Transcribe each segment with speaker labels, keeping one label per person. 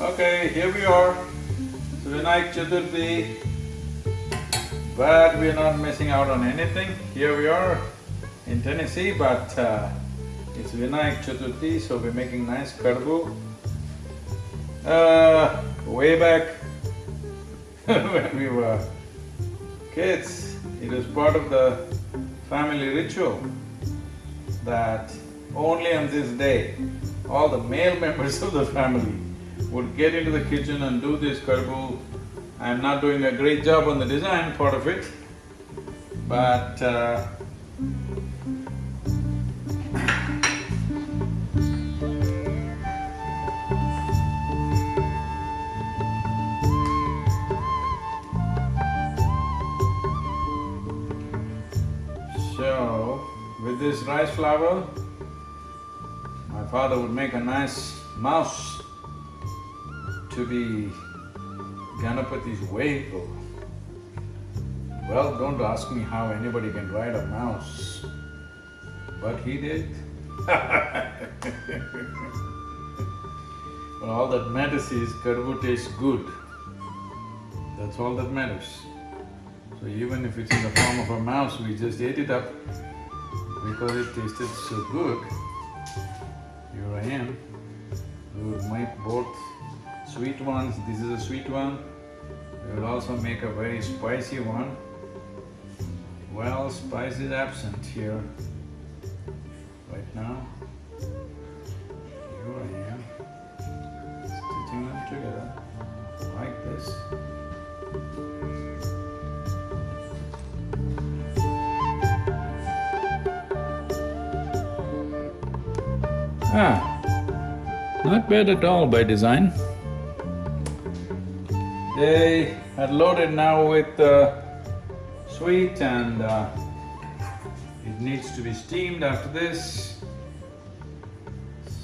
Speaker 1: Okay, here we are, so Vinayak Chaturthi, but we're not missing out on anything. Here we are in Tennessee, but uh, it's Vinayak Chaturthi, so we're making nice karbu. Uh, way back when we were kids, it was part of the family ritual that only on this day, all the male members of the family would get into the kitchen and do this karbu. I'm not doing a great job on the design part of it, but uh, So, with this rice flour, my father would make a nice mouse to be Ganapati's vehicle. Well, don't ask me how anybody can ride a mouse, but he did. But all that matters is kadabu tastes good. That's all that matters. So even if it's in the form of a mouse, we just ate it up because it tasted so good. Here I am. We will make both sweet ones, this is a sweet one. We will also make a very spicy one. Well, spice is absent here right now. Here I am, stitching them together like this. Ah, not bad at all by design. They are loaded now with uh, sweet and uh, it needs to be steamed after this.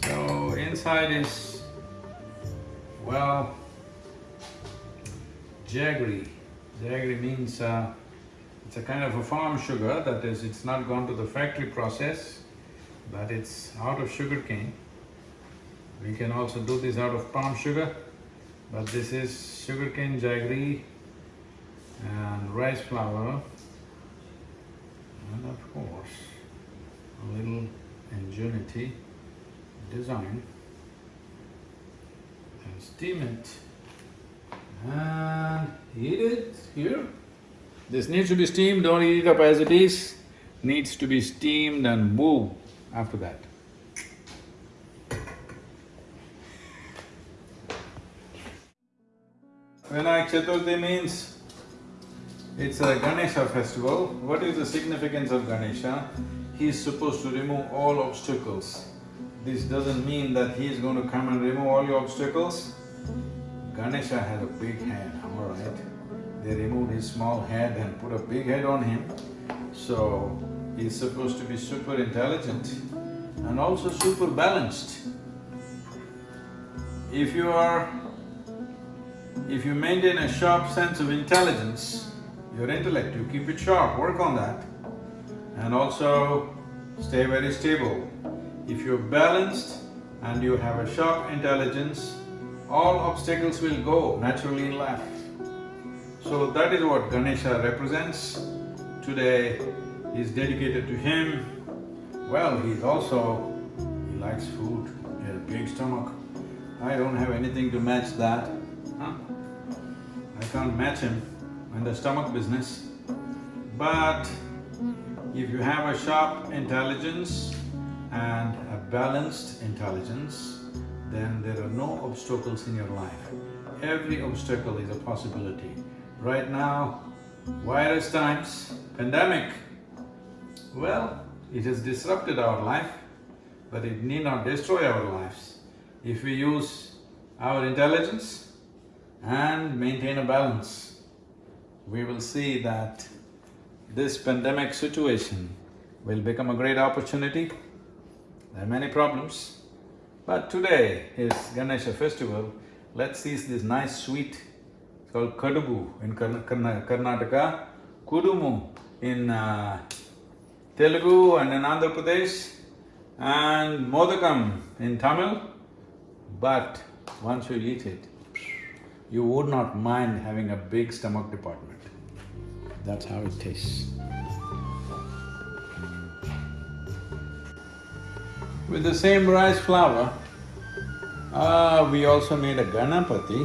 Speaker 1: So inside is, well, jaggery. Jaggery means uh, it's a kind of a farm sugar, that is, it's not gone to the factory process, but it's out of sugar cane. We can also do this out of palm sugar, but this is sugarcane jaggery and rice flour and of course a little ingenuity, design and steam it and eat it here. This needs to be steamed, don't eat it up as it is, needs to be steamed and move after that. Vinayak Chaturthi means it's a Ganesha festival. What is the significance of Ganesha? He is supposed to remove all obstacles. This doesn't mean that he is going to come and remove all your obstacles. Ganesha had a big head, all right. They removed his small head and put a big head on him. So, he's supposed to be super intelligent and also super balanced. If you are… if you maintain a sharp sense of intelligence, your intellect, you keep it sharp, work on that, and also stay very stable. If you're balanced and you have a sharp intelligence, all obstacles will go naturally in life. So that is what Ganesha represents. Today is dedicated to him. Well, he's also… he likes food, he has a big stomach. I don't have anything to match that, huh? Can't match him in the stomach business. But if you have a sharp intelligence and a balanced intelligence, then there are no obstacles in your life. Every obstacle is a possibility. Right now, virus times, pandemic, well, it has disrupted our life, but it need not destroy our lives. If we use our intelligence and maintain a balance, we will see that this pandemic situation will become a great opportunity. There are many problems, but today is Ganesha festival. Let's see this nice sweet, called kadubu in Karna- Karna- Karnataka, kudumu in uh, Telugu and in Andhra Pradesh, and modakam in Tamil. But once you eat it, you would not mind having a big stomach department. That's how it tastes. With the same rice flour, ah, we also made a Ganapati.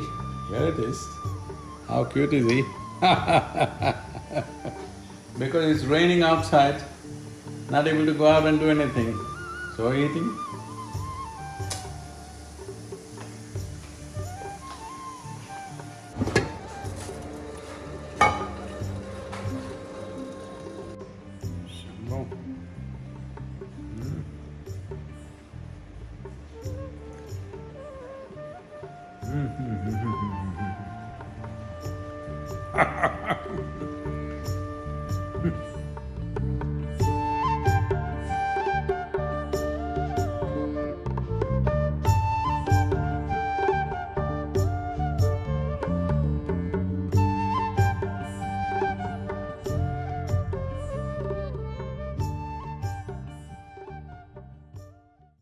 Speaker 1: Here it is. How cute is he? Because it's raining outside, not able to go out and do anything, so eating. Shambho. Mm.